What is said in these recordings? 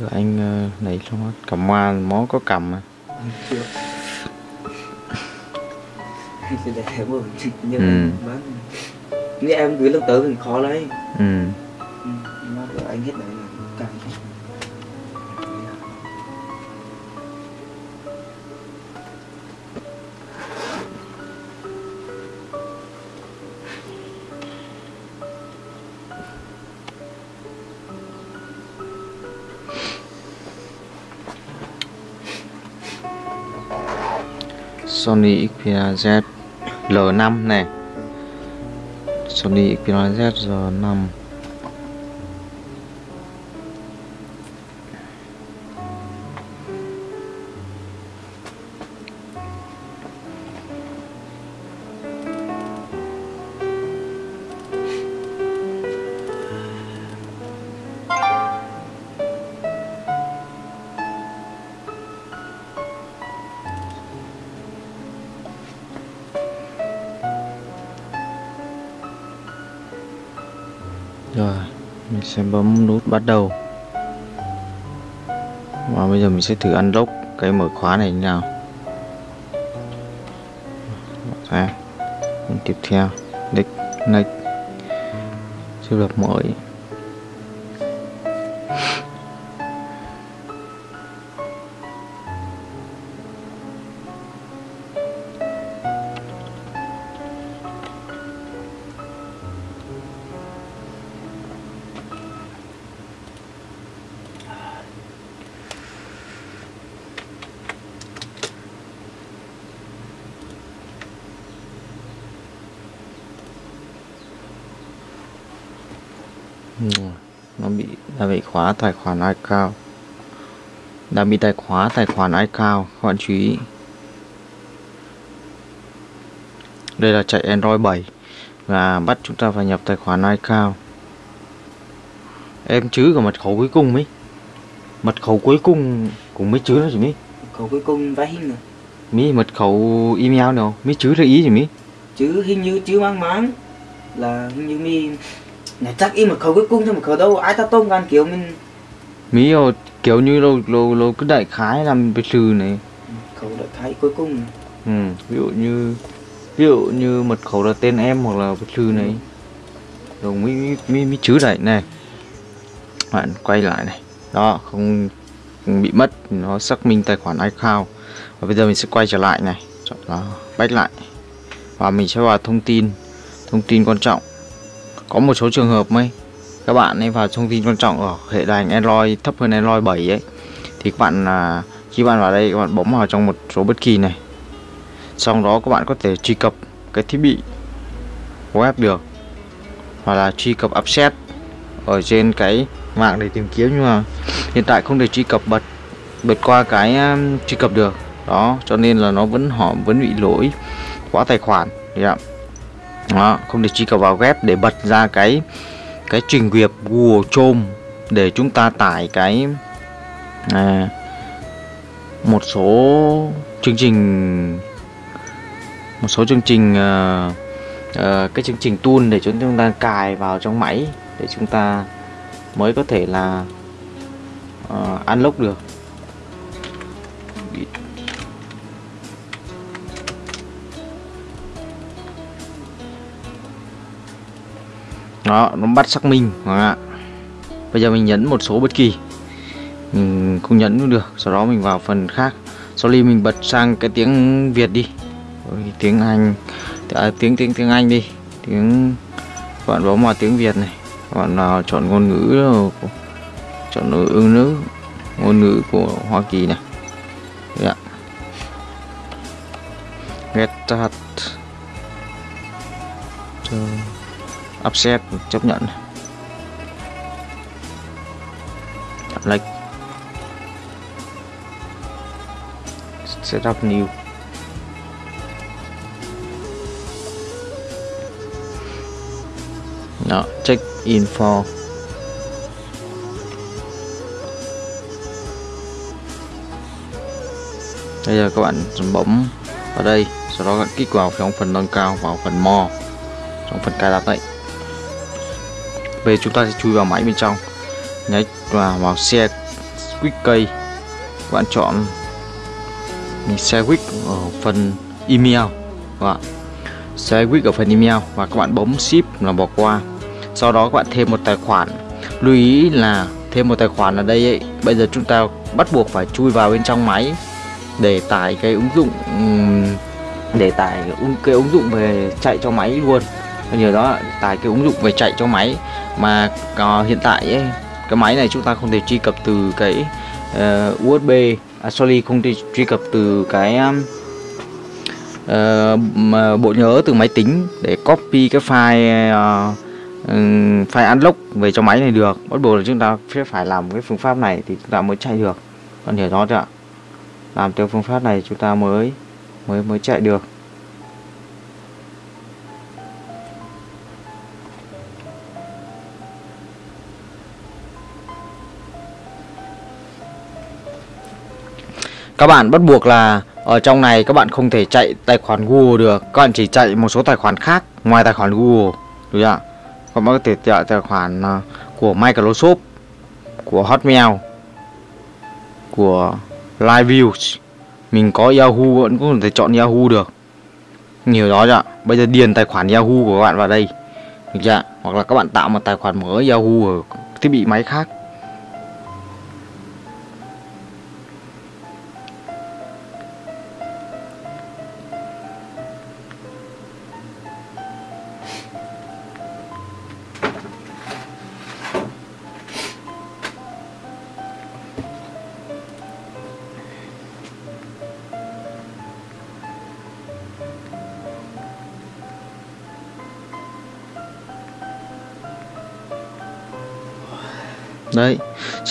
Được anh uh, lấy xong hết cầm hoa mó có cầm à nhưng Ừ. mà bán nếu em gửi lần tới mình khó lấy ừ ừ. nó anh hết đấy là càng Sony Xperia Z L5 này. Sony Xperia Z L5 Rồi, Mình sẽ bấm nút bắt đầu. Và bây giờ mình sẽ thử unlock cái mở khóa này như nào. Ra Tiếp theo Next Next. Chưa lập mới khóa tài khoản iCloud đã bị tài khóa tài khoản iCloud các bạn chú ý. Đây là chạy Android 7 và bắt chúng ta phải nhập tài khoản iCloud em chứ cả mật khẩu cuối cùng mấy mật khẩu cuối cùng cũng mới chứ đó chị mỹ. Cậu cuối cùng vay hình rồi mỹ mật khẩu email nào? Mỹ chứ ra ý chị mỹ? Chứ hình như chứ mang máng là hình như mi này chắc im một khẩu cuối cùng cho một khẩu đâu ai ta tôm gan kiểu mình mỹ rồi kiểu như lâu lâu lâu cứ đại khái làm cái từ này. Khẩu đại khái cuối cùng. Ừ, ví dụ như ví dụ như mật khẩu là tên em hoặc là cái thư này. Rồi mới mới mới, mới chứ lại này. Bạn quay lại này. Đó không, không bị mất nó xác minh tài khoản iCloud. Và bây giờ mình sẽ quay trở lại này. Chọn nó back lại. Và mình sẽ vào thông tin. Thông tin quan trọng có một số trường hợp mấy, các bạn ấy vào thông tin quan trọng ở hệ đài Android, thấp hơn Android 7 ấy, thì các bạn là khi bạn vào đây, các bạn bấm vào trong một số bất kỳ này. Sau đó các bạn có thể truy cập cái thiết bị web được, hoặc là truy cập upset ở trên cái mạng để tìm kiếm, nhưng mà hiện tại không thể truy cập bật bật qua cái à, truy cập được. Đó, cho nên là nó vẫn, họ vẫn bị lỗi khóa tài khoản. Yeah đó không thể truy cập vào web để bật ra cái cái trình duyệt Google Chrome để chúng ta tải cái à, một số chương trình một số chương trình uh, uh, cái chương trình tool để chúng ta cài vào trong máy để chúng ta mới có thể là uh, unlock được. Đó nó bắt xác minh. Ạ bây giờ mình nhấn một số bất kỳ. Mình không nhấn cũng được sau đó mình vào phần khác. Sau đi mình bật sang cái tiếng việt đi. Tiếng anh. À, tiếng tiếng tiếng anh đi. Tiếng bạn bấm vào tiếng việt này. Bạn nào chọn ngôn ngữ của- chọn ngôn ngữ nữ ngôn ngữ của hoa kỳ này. Yeah. get that. Cho upset, chấp nhận. Like setup new. Đó, check info bây giờ các bạn bấm vào đây, sau đó các bạn kích vào trong phần nâng cao, vào phần mo trong phần cài đặt đấy về chúng ta sẽ chui vào máy bên trong. Nhấn vào vào xe quick key. Các bạn chọn mình quick ở phần email. Vâng các bạn xe quick ở phần email và các bạn bấm ship là bỏ qua. Sau đó các bạn thêm một tài khoản. Lưu ý là thêm một tài khoản ở đây ấy, bây giờ chúng ta bắt buộc phải chui vào bên trong máy để tải cái ứng dụng để tải cái ứng dụng về chạy cho máy luôn nhờ đó tải cái ứng dụng về chạy cho máy. Mà uh, hiện tại ấy, cái máy này chúng ta không thể truy cập từ cái ờ, uh, USB à, sorry không thể truy cập từ cái um, uh, bộ nhớ từ máy tính để copy cái file uh, file unlock về cho máy này được. Bắt buộc là chúng ta sẽ phải làm cái phương pháp này thì chúng ta mới chạy được. Còn hiểu đó chưa ạ làm theo phương pháp này chúng ta mới mới mới chạy được. Các bạn bắt buộc là ở trong này các bạn không thể chạy tài khoản Google được. Các bạn chỉ chạy một số tài khoản khác ngoài tài khoản Google. Đúng không ạ các bạn có thể chạy tài khoản à, của Microsoft, của Hotmail, của Liveview mình có Yahoo, vẫn có thể chọn Yahoo được. Nhiều đó ạ bây giờ điền tài khoản Yahoo của các bạn vào đây. Được chưa? Hoặc là các bạn tạo một tài khoản mới Yahoo ở thiết bị máy khác.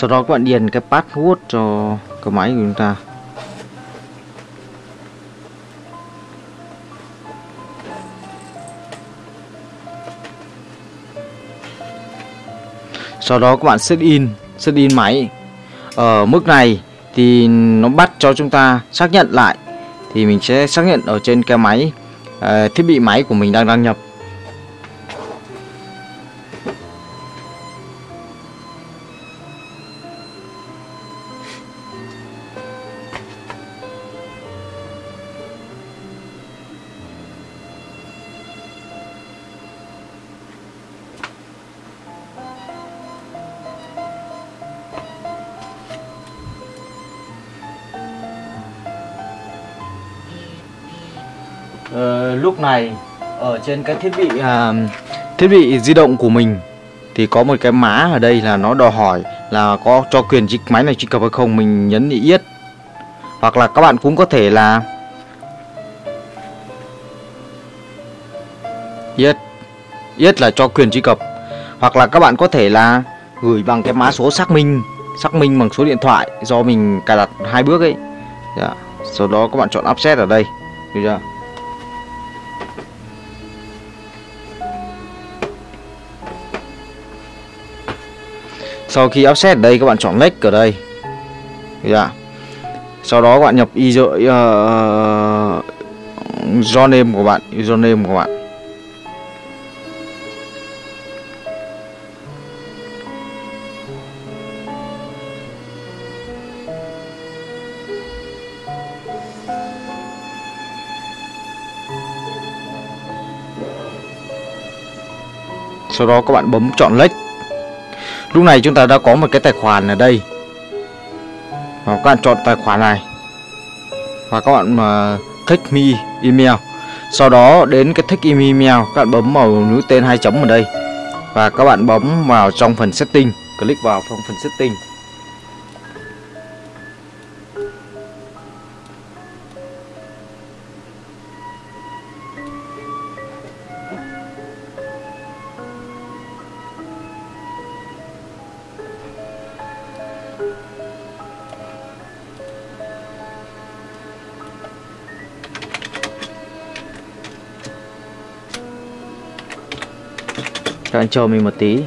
Sau đó các bạn điền cái password cho cái máy của chúng ta. Sau đó các bạn set in set in máy. Ở mức này thì nó bắt cho chúng ta xác nhận lại. Thì mình sẽ xác nhận ở trên cái máy uh, thiết bị máy của mình đang đăng nhập. Ở trên cái thiết bị uh, thiết bị di động của mình thì có một cái má ở đây là nó đòi hỏi là có cho quyền chiếc máy này truy cập hay không mình nhấn yết. Hoặc là các bạn cũng có thể là yết yết là cho quyền truy cập. Hoặc là các bạn có thể là gửi bằng cái mã số xác minh xác minh bằng số điện thoại do mình cài đặt hai bước ấy. Yeah. sau đó các bạn chọn offset ở đây. Được chưa? Sau khi offset ở đây các bạn chọn lệch ở đây. Dạ. sau đó các bạn nhập user uh, username của bạn username của bạn. Sau đó các bạn bấm chọn lệch lúc này chúng ta đã có một cái tài khoản ở đây. Và các bạn chọn tài khoản này. Và các bạn mà take me email. Sau đó, đến cái take me email, các bạn bấm vào nút tên hai chấm ở đây. Và các bạn bấm vào trong phần setting. Click vào trong phần setting. Các anh chờ mình một tí.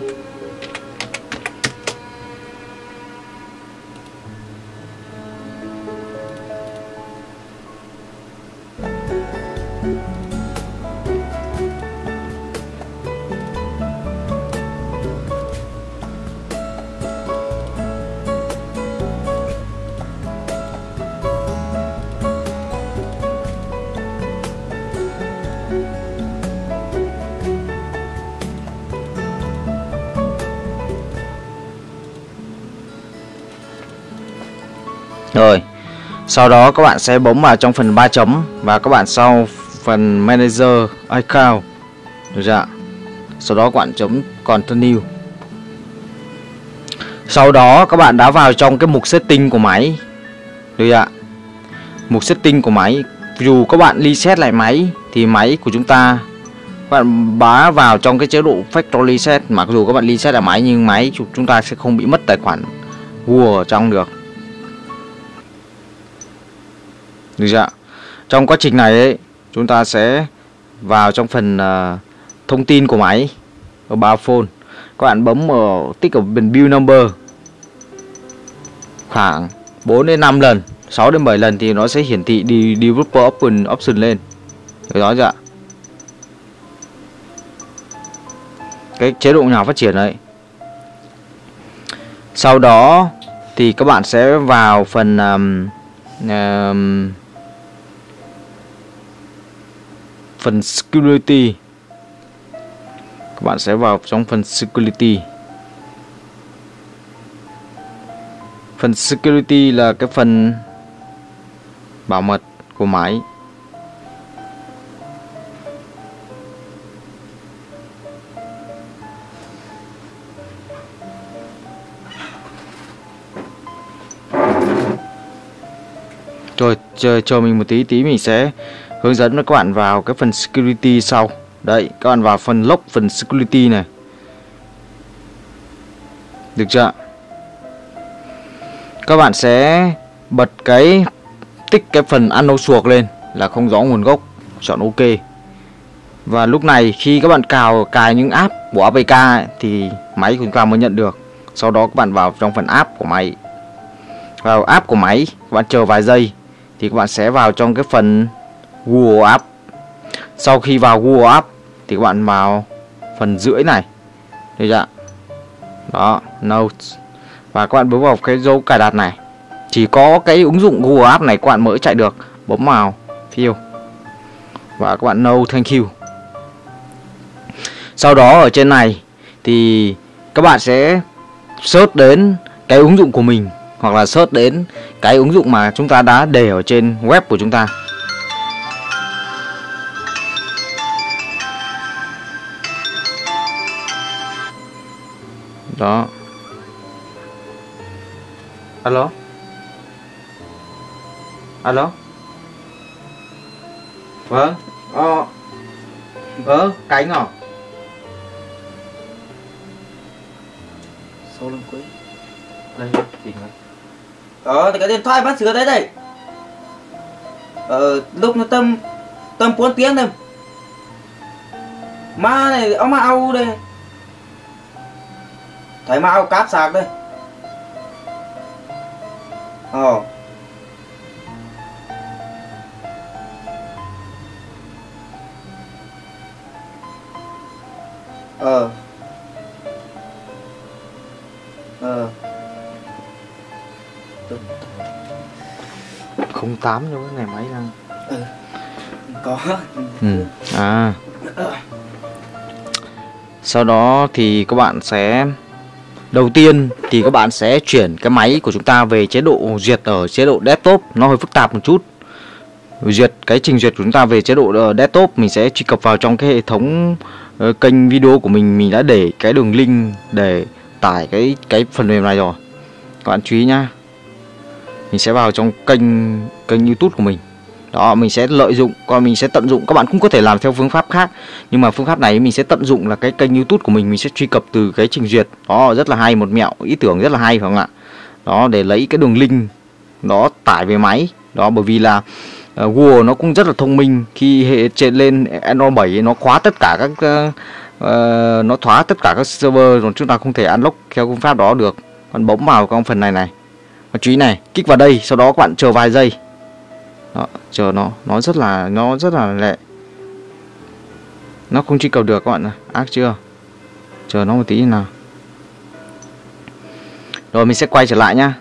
Sau đó các bạn sẽ bấm vào trong phần ba chấm và các bạn sau phần manager account. Được chưa sau đó các bạn chấm continue. Sau đó các bạn đã vào trong cái mục setting của máy. Được chưa mục setting của máy. Dù các bạn reset lại máy thì máy của chúng ta, các bạn bá vào trong cái chế độ factory reset. Mặc dù các bạn reset lại máy nhưng máy chúng ta sẽ không bị mất tài khoản Google ở trong được. Được chưa ạ? trong quá trình này ấy, chúng ta sẽ vào trong phần uh, thông tin của máy ở ba phone các bạn bấm ở tích ở bên build number khoảng 4 đến 5 lần 6 đến 7 lần thì nó sẽ hiển thị đi developer option option lên được đó chưa ạ? cái chế độ nhà phát triển đấy sau đó thì các bạn sẽ vào phần um, um, phần security. Các bạn sẽ vào trong phần security. Phần security là cái phần bảo mật của máy. Rồi, chờ chờ mình một tí tí mình sẽ hướng dẫn các bạn vào cái phần security sau. Đấy, các bạn vào phần lock, phần security này. Được chưa các bạn sẽ bật cái, tích cái phần ano suộc lên là không rõ nguồn gốc, chọn ok. Và lúc này khi các bạn cào, cài những app của APK thì máy của chúng ta mới nhận được. Sau đó các bạn vào trong phần app của máy. Vào app của máy, các bạn chờ vài giây thì các bạn sẽ vào trong cái phần Google App. Sau khi vào Google App thì các bạn vào phần rưỡi này. Được chưa đó, Notes. Và các bạn bấm vào cái dấu cài đặt này. Chỉ có cái ứng dụng Google App này các bạn mới chạy được. Bấm vào, fill. Và các bạn no thank you. Sau đó ở trên này thì các bạn sẽ search đến cái ứng dụng của mình, hoặc là search đến cái ứng dụng mà chúng ta đã để ở trên web của chúng ta. Đó. Alo? Alo? Vâng. Ờ. Vâng cánh à Sau lưng quên đây tìm rồi Ờ, cái điện thoại bác sửa đấy đây. Ờ, lúc nó tầm Tầm 4 tiếng thôi Ma này, ông ao đây Ma ao cáp sạc đây. Ờ. Ờ. Ờ 08 cho cái này máy đang. Có. Ừ. à. Sau đó thì các bạn sẽ đầu tiên thì các bạn sẽ chuyển cái máy của chúng ta về chế độ duyệt ở chế độ desktop. Nó hơi phức tạp một chút. Duyệt cái trình duyệt của chúng ta về chế độ ờ, desktop mình sẽ truy cập vào trong cái hệ thống uh, kênh video của mình. Mình đã để cái đường link để tải cái cái phần mềm này rồi. Các bạn chú ý nhá. Mình sẽ vào trong kênh kênh YouTube của mình đó mình sẽ lợi dụng còn mình sẽ tận dụng. Các bạn cũng có thể làm theo phương pháp khác nhưng mà phương pháp này mình sẽ tận dụng là cái kênh YouTube của mình mình sẽ truy cập từ cái trình duyệt. Đó rất là hay một mẹo ý tưởng rất là hay phải không ạ? Đó để lấy cái đường link đó tải về máy. Đó bởi vì là uh, Google nó cũng rất là thông minh. Khi hệ trên lên Android 7 nó khóa tất cả các uh, uh, nó khóa tất cả các server rồi chúng ta không thể unlock theo phương pháp đó được. Còn bấm vào trong phần này này. Và chú ý này kích vào đây sau đó các bạn chờ vài giây chờ nó. Nó rất là, nó rất là lệ nó không truy cập được các bạn ác chưa? Chờ nó một tí nào. Rồi, mình sẽ quay trở lại nhá.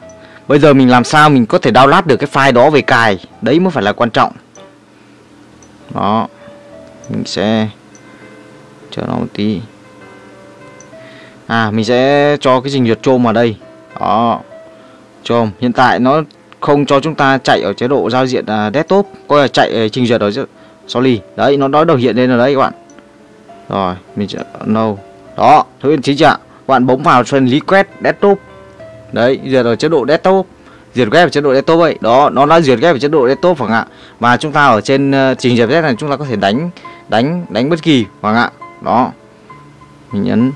Bây giờ mình làm sao mình có thể download được cái file đó về cài? Đấy mới phải là quan trọng. Đó. Mình sẽ chờ nó một tí. À mình sẽ cho cái trình duyệt chôm vào đây. Đó. Chôm. Hiện tại nó không cho chúng ta chạy ở chế độ giao diện uh, desktop coi là chạy uh, trình duyệt ở sorry. Đấy nó đó được hiện lên ở đấy các bạn. Rồi mình sẽ no. Đó thứ hiện chính trạng các bạn bấm vào phần request desktop. Đấy duyệt ở chế độ desktop. Duyệt ghép ở chế độ desktop vậy đó nó đã duyệt ghép ở chế độ desktop phải ạ? Và chúng ta ở trên uh, trình duyệt này chúng ta có thể đánh đánh đánh bất kỳ phải ạ? Đó. Mình nhấn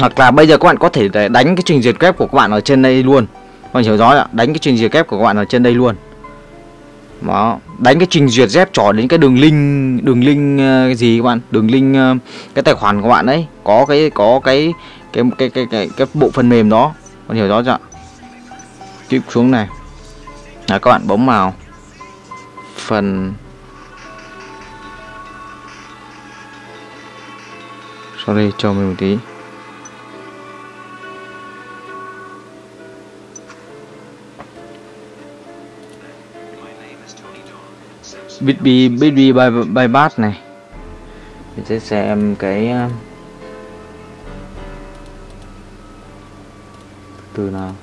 hoặc là bây giờ các bạn có thể đánh cái trình duyệt kép của các bạn ở trên đây luôn. Các bạn hiểu rõ ạ? Đánh cái trình duyệt kép của các bạn ở trên đây luôn. Đó đánh cái trình duyệt dép trỏ đến cái đường link đường link ờ, cái gì các bạn? Đường link ờ, cái tài khoản của bạn đấy có cái có cái cái cái cái cái, cái bộ phần mềm đó. Bạn hiểu rõ chưa click xuống này. Là các bạn bấm vào phần sorry cho mình một tí. Bitby Bitby by by này. Mình sẽ xem cái ờ, từ nào?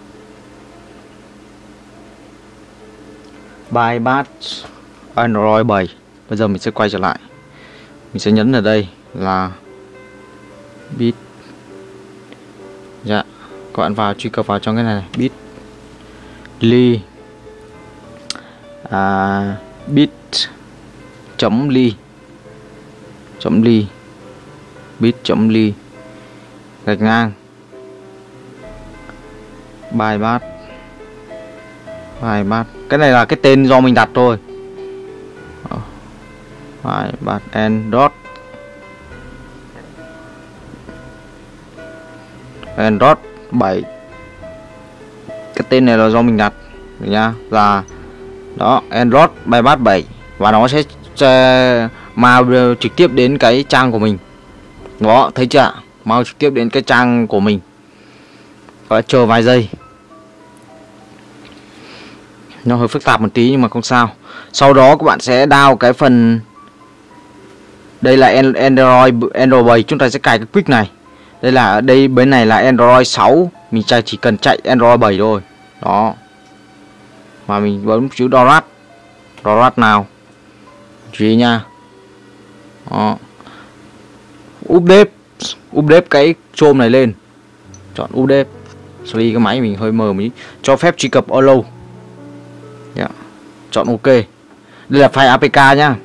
By Android 7 bây giờ mình sẽ quay trở lại. Mình sẽ nhấn ở đây là bit. Dạ các bạn vào truy cập vào trong cái này, này. bit ly à, bit chấm ly. Chấm ly. Bit chấm ly. Gạch ngang. Bài bát. Bài bát. Cái này là cái tên do mình đặt thôi. Bài bát and dot. And dot 7 cái tên này là do mình đặt. Được nhá. Là đó, Android bài bát 7 và nó sẽ mau trực tiếp đến cái trang của mình. Đó, thấy chưa mau trực tiếp đến cái trang của mình. Và chờ vài giây. Nó hơi phức tạp một tí nhưng mà không sao. Sau đó các bạn sẽ đao cái phần, đây là Android Android 7 chúng ta sẽ cài cái quick này. Đây là đây bên này là Android 6 mình chỉ cần chạy Android 7 thôi. Đó mà mình bấm chữ dorat. Dorat nào? Gì nha. Đó. Update. Update cái chôm này lên. Chọn update. Sorry, cái máy mình hơi mờ mỹ cho phép truy cập allow yeah. Dạ. chọn ok. Đây là file apk nhá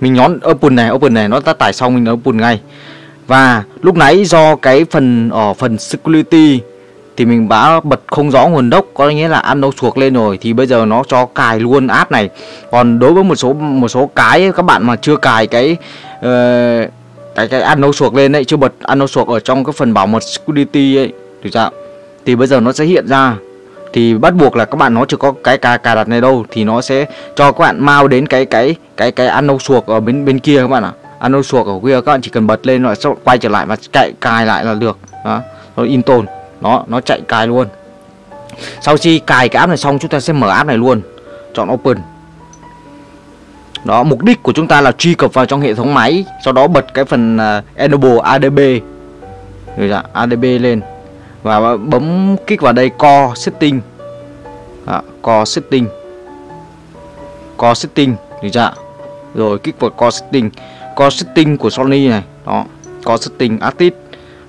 mình nhón open này. Open này nó đã tải xong, mình open ngay. Và lúc nãy do cái phần ở phần security thì mình đã bật không rõ nguồn gốc có nghĩa là ăn đâu suộc lên rồi thì bây giờ nó cho cài luôn app này. Còn đối với một số một số cái các bạn mà chưa cài cái uh, cái cái ăn đâu suộc lên đấy chưa bật ăn đâu suộc ở trong cái phần bảo mật security ấy thì sao thì bây giờ nó sẽ hiện ra. Thì bắt buộc là các bạn nó chưa có cái cài cài đặt này đâu thì nó sẽ cho các bạn mau đến cái cái cái cái ăn đâu suộc ở bên bên kia các bạn ạ. À. ăn đâu suộc ở kia các bạn chỉ cần bật lên rồi quay trở lại và chạy cài lại là được. Đó rồi in tồn nó nó chạy cài luôn. Sau khi cài cái app này xong chúng ta sẽ mở app này luôn. Chọn open. Đó mục đích của chúng ta là truy cập vào trong hệ thống máy sau đó bật cái phần uh, enable adb rồi dạ, adb lên. Và bấm kích vào đây core setting. Đó, core setting. Core setting được chưa rồi kích vào core setting. Core setting của Sony này. Đó core setting artist.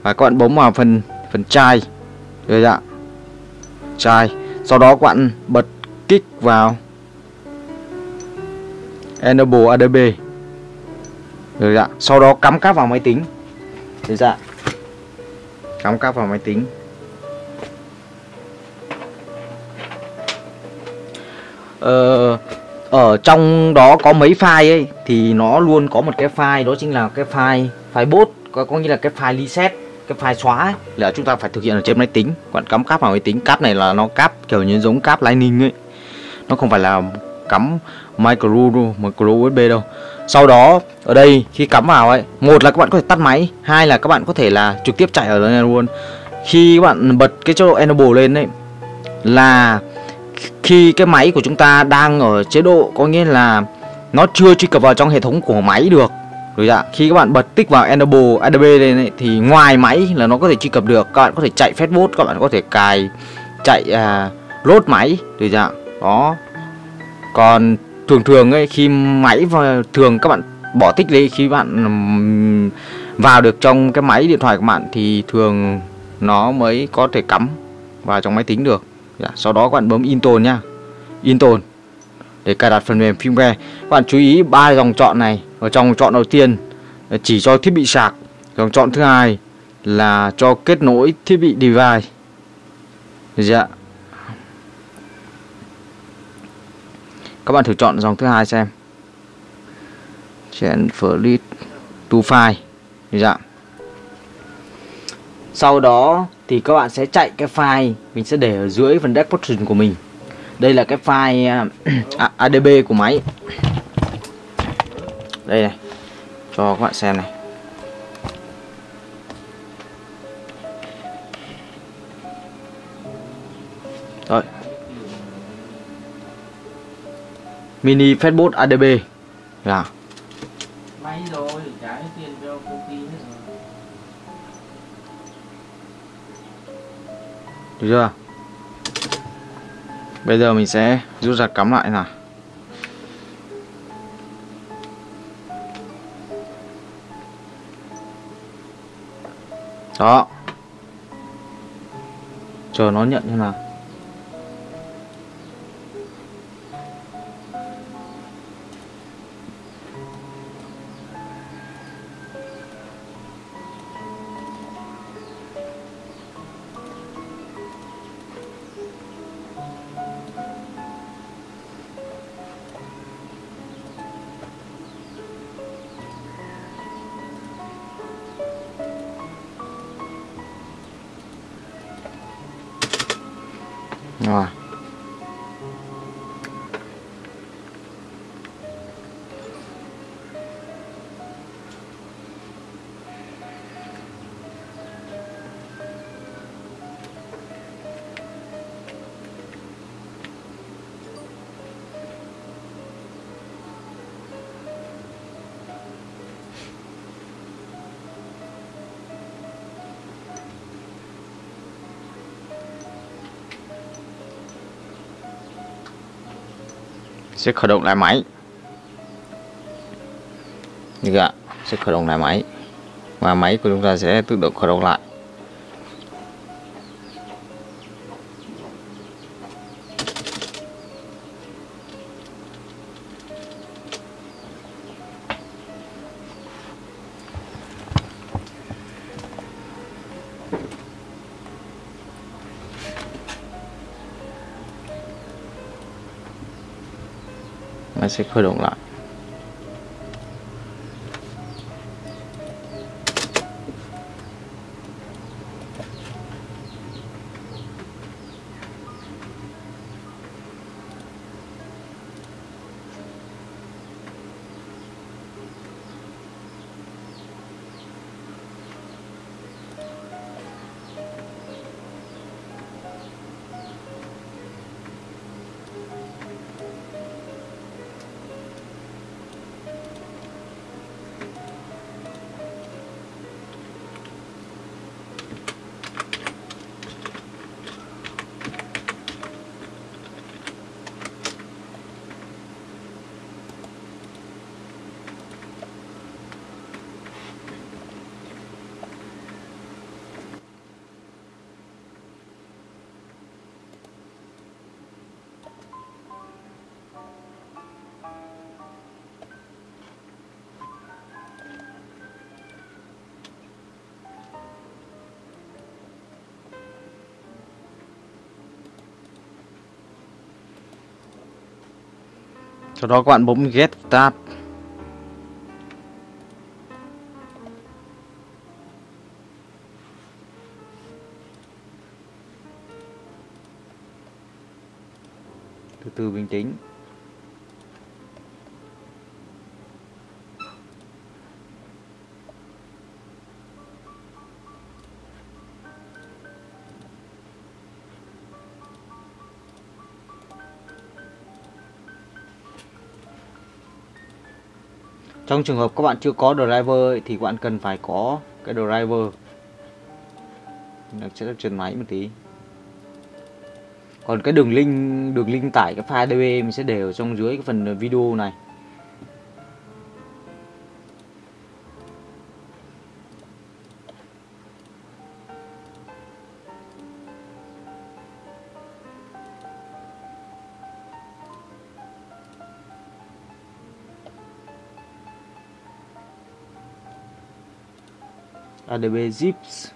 Và các bạn bấm vào phần phần chai rồi ạ. Chai. Sau đó các bạn bật kích vào. Enable adb rồi ạ. Sau đó cắm cáp vào máy tính. Rồi dạ cắm cáp vào máy tính. Ờ, ở trong đó có mấy file ấy thì nó luôn có một cái file đó chính là cái file file bot có, có nghĩa là cái file reset cái file xóa ấy, là chúng ta phải thực hiện ở trên máy tính. Bạn cắm cáp vào máy tính cáp này là nó cáp kiểu như giống cáp lightning ấy. Nó không phải là cắm micro micro usb đâu. Sau đó ở đây khi cắm vào ấy một là các bạn có thể tắt máy hai là các bạn có thể là trực tiếp chạy ở đây luôn. Khi các bạn bật cái chế độ enable lên đấy là khi cái máy của chúng ta đang ở chế độ có nghĩa là nó chưa truy cập vào trong hệ thống của máy được rồi dạ khi các bạn bật tích vào Enable ADB lên ấy, thì ngoài máy là nó có thể truy cập được. Các bạn có thể chạy Facebook, các bạn có thể cài chạy à, load máy. Rồi dạ đó. Còn thường thường ấy khi máy và thường các bạn bỏ tích đi khi bạn vào được trong cái máy điện thoại của bạn thì thường nó mới có thể cắm vào trong máy tính được. Dạ, sau đó các bạn bấm install nha, install để cài đặt phần mềm firmware các bạn chú ý ba dòng chọn này. Ở trong chọn đầu tiên chỉ cho thiết bị sạc. Dòng chọn thứ hai là cho kết nối thiết bị device. Dạ các bạn thử chọn dòng thứ hai xem. Transfer to file. Dạ sau đó thì các bạn sẽ chạy cái file mình sẽ để ở dưới phần description của mình. Đây là cái file à, ADB của máy đây này. Cho các bạn xem này. Rồi. Mini Fastboot ADB là. May rồi, trả tiền cho công ty hết rồi. được chưa? Bây giờ mình sẽ rút ra cắm lại nào đó. Chờ nó nhận như nào. Sẽ khởi động lại máy. Như vậy ạ, sẽ khởi động lại máy. Và máy của chúng ta sẽ tự động khởi động lại. Máy sẽ khởi động lại sau đó các bạn bấm get start. Từ từ bình tĩnh trong trường hợp các bạn chưa có driver thì các bạn cần phải có cái driver. Nó sẽ được trần máy một tí. Còn cái đường link đường link tải, cái file DB mình sẽ để ở trong dưới cái phần video này. Adb zips.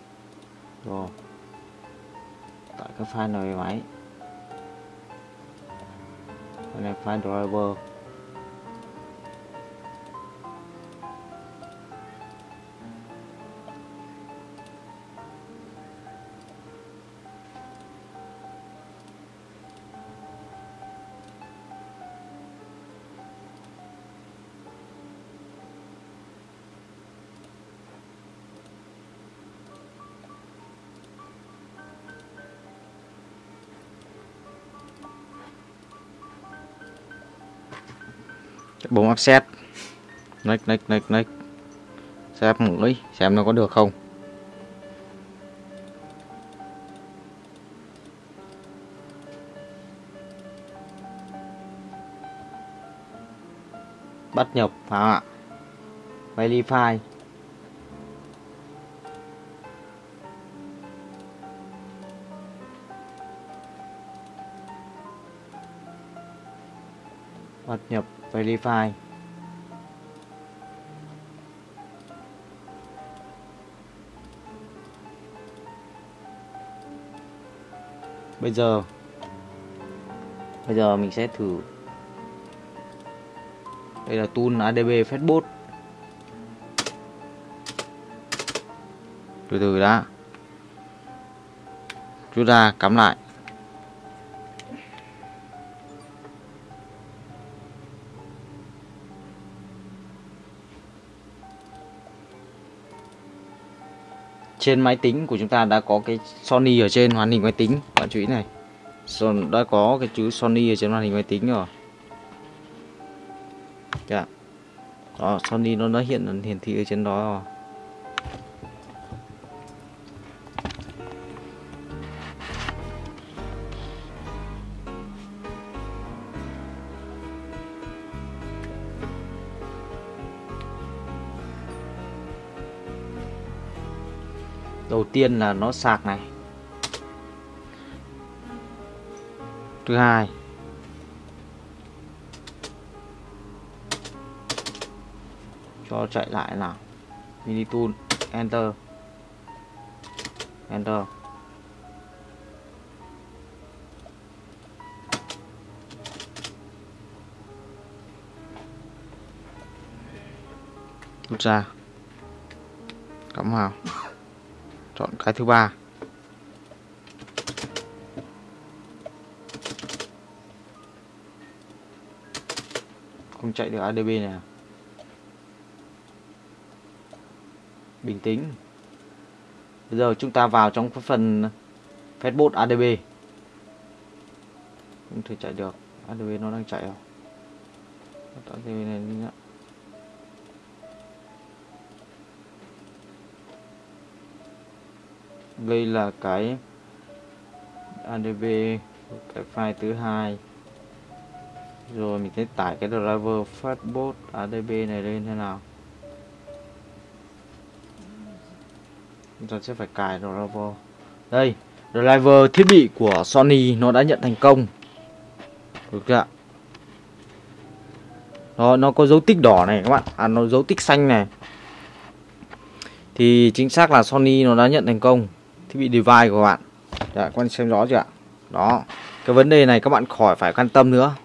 Rồi. Tải cái file này về máy đây là file driver. Bấm offset nick nick nick nick xem mũi xem nó có được không. Bắt nhập phải không ạ verify bắt nhập verify. Bây giờ bây giờ mình sẽ thử. Đây là tool adb facebook từ từ đã. Rút ra cắm lại. Trên máy tính của chúng ta đã có cái Sony ở trên màn hình máy tính. Bạn chú ý này. Đã có cái chữ Sony ở trên màn hình máy tính rồi. Dạ. Đó, Sony nó đã hiện hiển thị ở trên đó rồi. Tiên là nó sạc này. Thứ hai. Cho chạy lại nào. Mini tool. Enter. Enter. Rút ra. Cắm vào chọn cái thứ ba. Không chạy được ADB này à? bình tĩnh. Bây giờ chúng ta vào trong phần facebook ADB không thể chạy được. ADB nó đang chạy à? không ADB này đây là cái adb cái file thứ hai. Rồi mình sẽ tải cái driver fastbot adb này lên thế nào. Chúng ta sẽ phải cài driver. Đây, driver thiết bị của Sony nó đã nhận thành công. Được chưa nó nó có dấu tích đỏ này các bạn. À nó dấu tích xanh này. Thì chính xác là Sony nó đã nhận thành công thiết bị device của bạn. Đấy, các bạn xem rõ chưa ạ? Đó cái vấn đề này các bạn khỏi phải quan tâm nữa.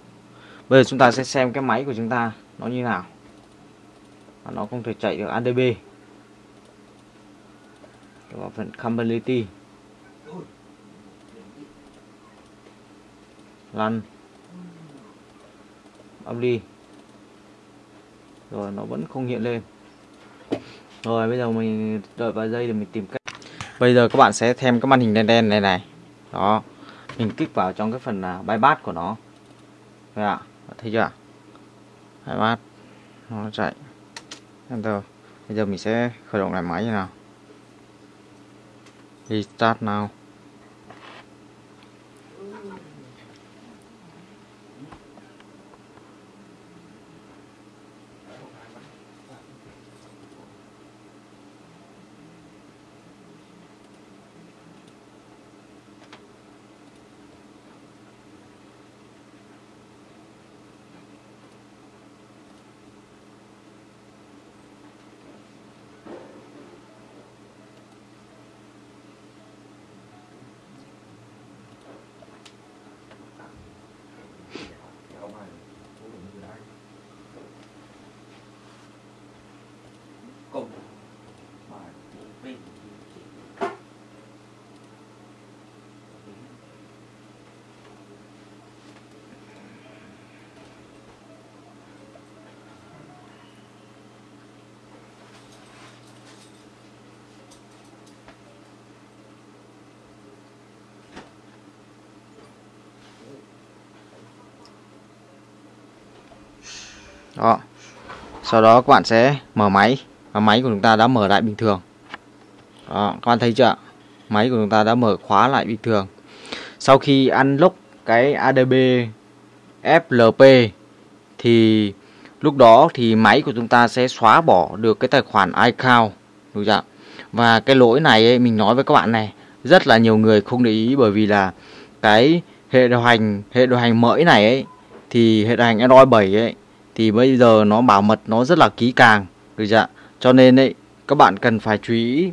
Bây giờ chúng ta sẽ xem cái máy của chúng ta nó như nào. Nó không thể chạy được ADB vào phần compatibility. Lăn. Âm đi rồi nó vẫn không hiện lên. Rồi bây giờ mình đợi vài giây để mình tìm cách bây giờ các bạn sẽ thêm cái màn hình đen đen này này. Đó. Mình kích vào trong cái phần uh, bypass của nó. Thấy ạ? Thấy chưa bypass. Nó chạy. Enter. Bây giờ mình sẽ khởi động lại máy như nào? Restart now. Đó. Sau đó các bạn sẽ mở máy và máy của chúng ta đã mở lại bình thường. Đó các bạn thấy chưa? Máy của chúng ta đã mở khóa lại bình thường. Sau khi unlock cái ADB FLP thì lúc đó thì máy của chúng ta sẽ xóa bỏ được cái tài khoản iCloud đúng chưa và cái lỗi này ấy, mình nói với các bạn này rất là nhiều người không để ý bởi vì là cái hệ điều hành hệ điều hành mới này ấy thì hệ điều hành Android 7 ấy thì bây giờ nó bảo mật, nó rất là kỹ càng, được chưa cho nên ấy, các bạn cần phải chú ý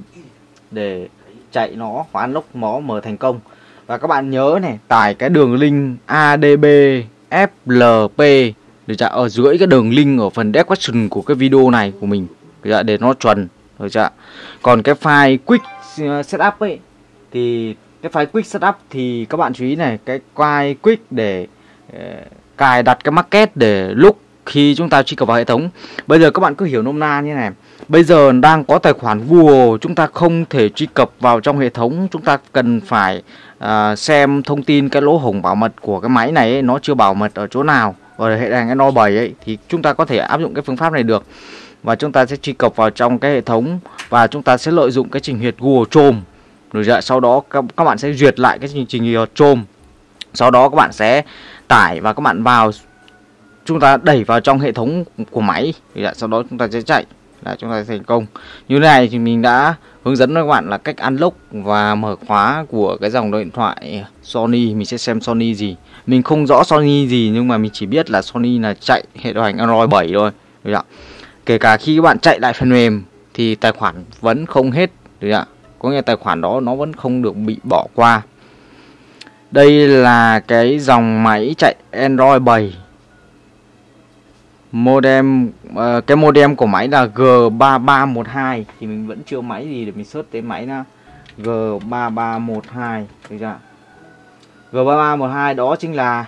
để chạy nó và unlock nó mở thành công. Và các bạn nhớ này, tải cái đường link ADB FLP được chưa ở dưới cái đường link ở phần description của cái video này của mình, được chưa? để nó chuẩn, được chưa còn cái file quick uh, setup ấy, thì cái file quick setup thì các bạn chú ý này, cái file quick để uh, cài đặt cái market để lúc khi chúng ta truy cập vào hệ thống. Bây giờ các bạn cứ hiểu nôm na như này. Bây giờ đang có tài khoản Google chúng ta không thể truy cập vào trong hệ thống. Chúng ta cần phải uh, xem thông tin cái lỗ hổng bảo mật của cái máy này ấy, nó chưa bảo mật ở chỗ nào. Ở hệ hành Android 7 ấy thì chúng ta có thể áp dụng cái phương pháp này được. Và chúng ta sẽ truy cập vào trong cái hệ thống và chúng ta sẽ lợi dụng cái trình duyệt Google Chrome. Rồi dạ, sau đó các, các bạn sẽ duyệt lại cái trình trình duyệt Chrome. Sau đó các bạn sẽ tải và các bạn vào chúng ta đẩy vào trong hệ thống của máy dạ, sau đó chúng ta sẽ chạy là chúng ta sẽ thành công. Như thế này thì mình đã hướng dẫn các bạn là cách unlock và mở khóa của cái dòng điện thoại Sony. Mình sẽ xem Sony gì. Mình không rõ Sony gì nhưng mà mình chỉ biết là Sony là chạy hệ điều hành Android 7 thôi. Được ạ? Kể cả khi các bạn chạy lại phần mềm thì tài khoản vẫn không hết. Được ạ? Có nghĩa tài khoản đó nó vẫn không được bị bỏ qua. Đây là cái dòng máy chạy Android 7 modem uh, cái modem của máy là G3312 thì mình vẫn chưa máy gì để mình search tên máy nha G3312 được chưa G3312 đó chính là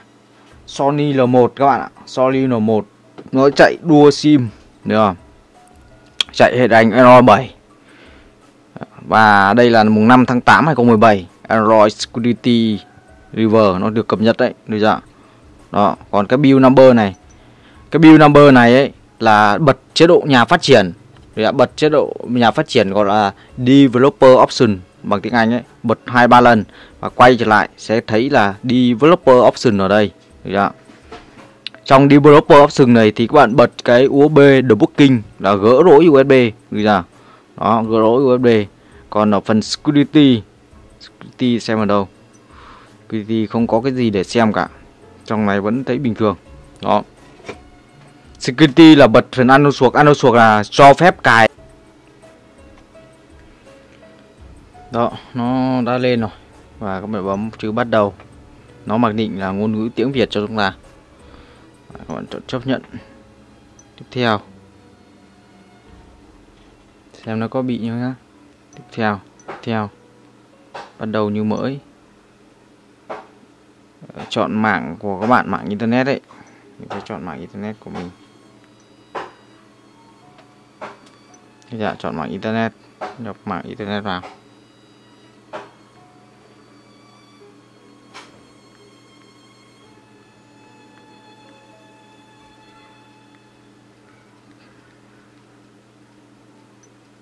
Sony L1 các bạn ạ. Sony L1 nó chạy đua sim được không? Chạy hệ đánh Android 7 và đây là mùng 5 tháng 8 2017 Android Security River nó được cập nhật đấy được chưa đó còn cái build number này cái build number này ấy là bật chế độ nhà phát triển. Đã bật chế độ nhà phát triển gọi là developer option bằng tiếng Anh ấy. Bật hai ba lần và quay trở lại sẽ thấy là developer option ở đây. Được trong developer option này thì các bạn bật cái USB debugging là gỡ lỗi USB được đó, gỡ lỗi USB còn ở phần security security xem ở đâu. Security không có cái gì để xem cả. Trong này vẫn thấy bình thường. Đó. Security là bật phần ăn suộc ăn suộc là cho phép cài. Đó, Nó đã lên rồi. Và các bạn bấm chữ bắt đầu. Nó mặc định là ngôn ngữ tiếng Việt cho chúng ta. Các bạn chọn chấp nhận. Tiếp theo. Xem nó có bị như nhá Tiếp theo Tiếp theo. Bắt đầu như mới. Ờ, chọn mạng của các bạn, mạng internet đấy. Mình sẽ chọn mạng internet của mình. Dạ chọn mạng internet. Nhập mạng internet vào.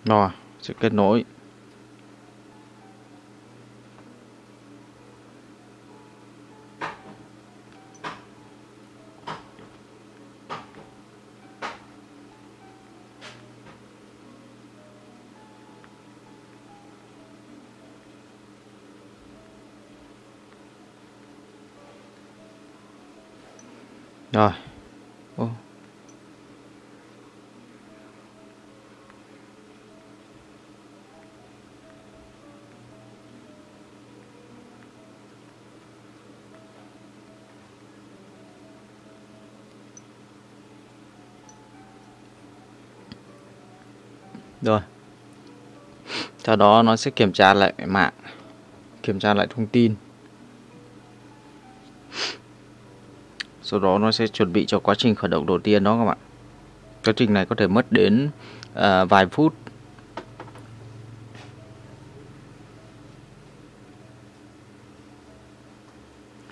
Rồi sẽ kết nối. Rồi. Ô. rồi. Sau đó nó sẽ kiểm tra lại mạng, kiểm tra lại thông tin. Sau đó nó sẽ chuẩn bị cho quá trình khởi động đầu tiên đó các bạn. Quá trình này có thể mất đến à, vài phút.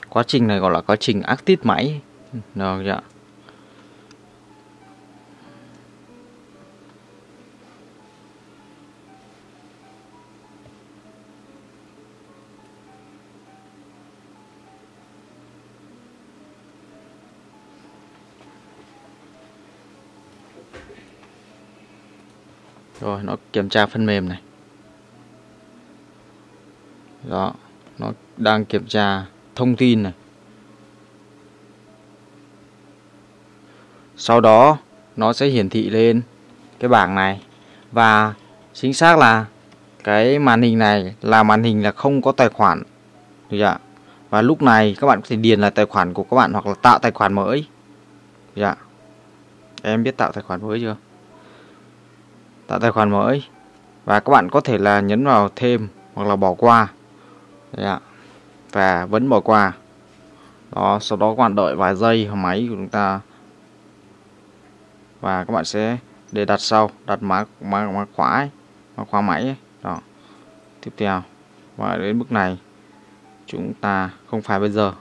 Quá trình này gọi là quá trình active máy. Được chưa rồi, nó kiểm tra phần mềm này. Đó, nó đang kiểm tra thông tin này. Sau đó, nó sẽ hiển thị lên cái bảng này. Và chính xác là cái màn hình này là màn hình là không có tài khoản. Được chưa? và lúc này các bạn có thể điền là tài khoản của các bạn hoặc là tạo tài khoản mới. Được chưa? em biết tạo tài khoản mới chưa? Tạo tài khoản mới. Và các bạn có thể là nhấn vào thêm hoặc là bỏ qua. Yeah. và vẫn bỏ qua. Đó sau đó các bạn đợi vài giây máy của chúng ta. Và các bạn sẽ để đặt sau đặt mã mã mã khóa ấy, mã khóa máy ấy. đó. Tiếp theo. Và đến bước này chúng ta không phải bây giờ.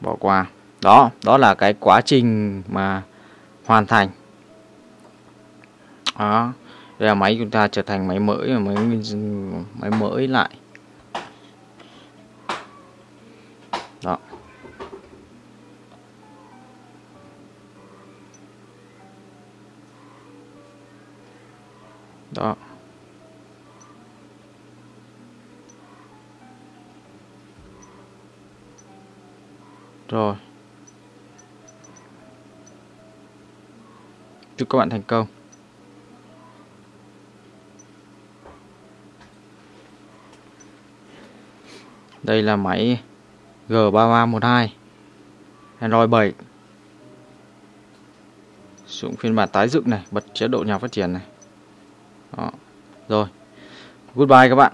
Bỏ qua. Đó đó là cái quá trình mà hoàn thành đó. Đây là máy chúng ta trở thành máy mới và máy máy mới lại. Đó. Đó. Rồi. Chúc các bạn thành công. Đây là máy G3312 Android 7 Sử dụng phiên bản tái dựng này, Bật chế độ nhà phát triển này. Đó. Rồi. Goodbye các bạn.